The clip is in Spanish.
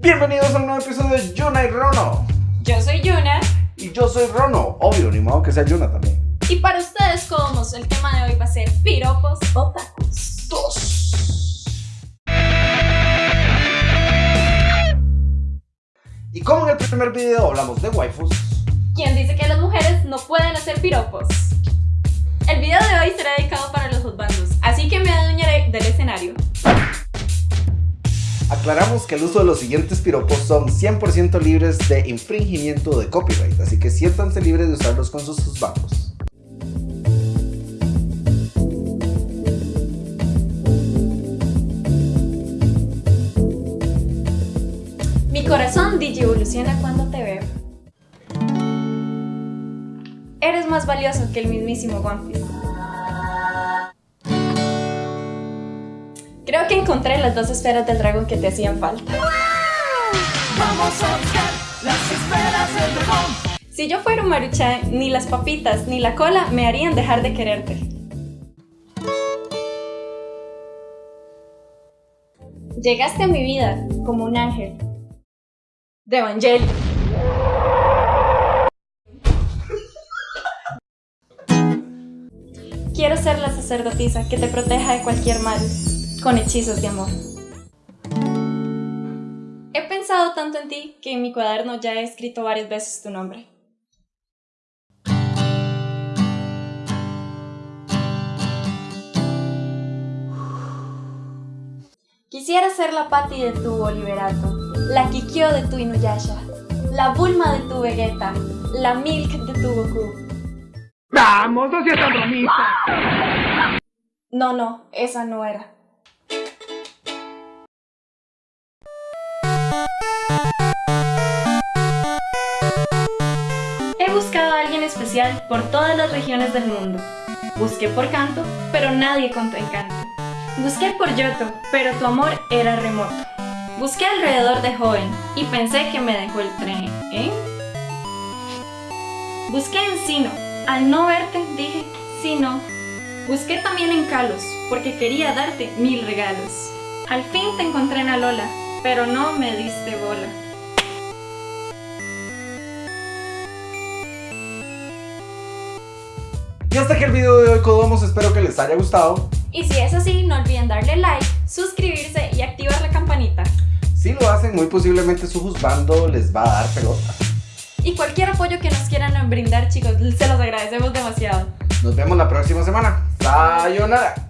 Bienvenidos a un nuevo episodio de Yuna y Rono. Yo soy Yuna. Y yo soy Rono. Obvio, ni modo que sea Yuna también. Y para ustedes, como el tema de hoy va a ser piropos o tacos. Dos. Y como en el primer video hablamos de waifus, ¿Quién dice que las mujeres no pueden hacer piropos? El video de hoy será dedicado aclaramos que el uso de los siguientes piropos son 100% libres de infringimiento de copyright, así que siéntanse libres de usarlos con sus husbandos. Mi corazón evoluciona cuando te veo. Eres más valioso que el mismísimo One. Encontré las dos esferas del dragón que te hacían falta. Vamos a buscar las esferas del dragón. Si yo fuera un maruchan, ni las papitas ni la cola me harían dejar de quererte. Llegaste a mi vida como un ángel de Evangelio. Quiero ser la sacerdotisa que te proteja de cualquier mal, con hechizos de amor. He pensado tanto en ti que en mi cuaderno ya he escrito varias veces tu nombre. Quisiera ser la Patti de tu Oliverato, la Kikyo de tu Inuyasha, la Bulma de tu Vegeta, la Milk de tu Goku. Vamos, no seas tan bromista. No, no, esa no era. Por todas las regiones del mundo. Busqué por canto, pero nadie con tu encanto. Busqué por Yoto, pero tu amor era remoto. Busqué alrededor de joven y pensé que me dejó el tren, ¿eh? Busqué en Sino, al no verte dije, sí no. Busqué también en Kalos, porque quería darte mil regalos. Al fin te encontré en Alola, pero no me diste bola. Y hasta aquí el video de hoy, Kodomos. Espero que les haya gustado. Y si es así, no olviden darle like, suscribirse y activar la campanita. Si lo hacen, muy posiblemente su husbando les va a dar pelota. Y cualquier apoyo que nos quieran brindar, chicos, se los agradecemos demasiado. Nos vemos la próxima semana. Sayonara.